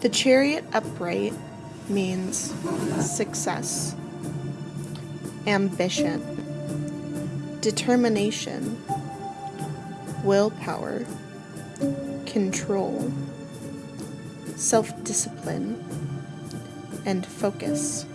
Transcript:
The chariot upright means success, ambition, determination, willpower, control, self discipline, and focus.